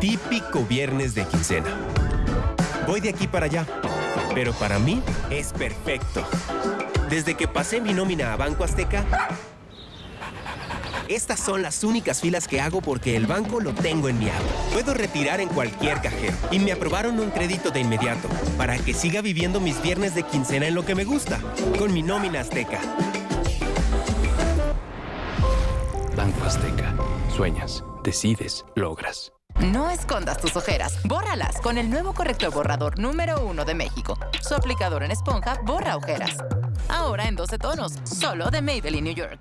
Típico viernes de quincena. Voy de aquí para allá, pero para mí es perfecto. Desde que pasé mi nómina a Banco Azteca, estas son las únicas filas que hago porque el banco lo tengo en mi app. Puedo retirar en cualquier cajero y me aprobaron un crédito de inmediato para que siga viviendo mis viernes de quincena en lo que me gusta, con mi nómina Azteca. Banco Azteca. Sueñas, decides, logras. No escondas tus ojeras, bórralas con el nuevo corrector borrador número uno de México. Su aplicador en esponja borra ojeras. Ahora en 12 tonos, solo de Maybelline New York.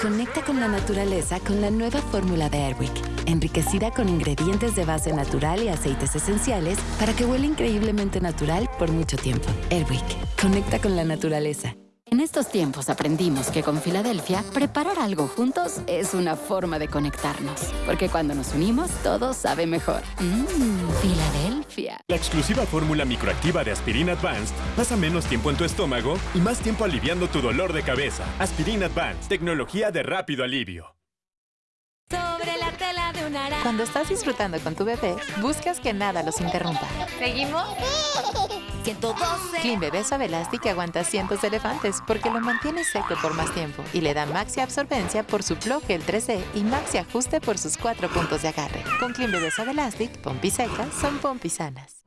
Conecta con la naturaleza con la nueva fórmula de Airwick, enriquecida con ingredientes de base natural y aceites esenciales para que huela increíblemente natural por mucho tiempo. Airwick, conecta con la naturaleza. En estos tiempos aprendimos que con Filadelfia, preparar algo juntos es una forma de conectarnos. Porque cuando nos unimos, todo sabe mejor. Mmm, Filadelfia. La exclusiva fórmula microactiva de Aspirin Advanced pasa menos tiempo en tu estómago y más tiempo aliviando tu dolor de cabeza. Aspirin Advanced, tecnología de rápido alivio. Cuando estás disfrutando con tu bebé, buscas que nada los interrumpa. ¿Seguimos? 112. Clean Bebé Suave Elastic aguanta cientos de elefantes porque lo mantiene seco por más tiempo y le da maxi absorbencia por su bloque el 3D y maxi ajuste por sus cuatro puntos de agarre. Con Clean Bebé Suave Elastic, pompis secas son pompis sanas.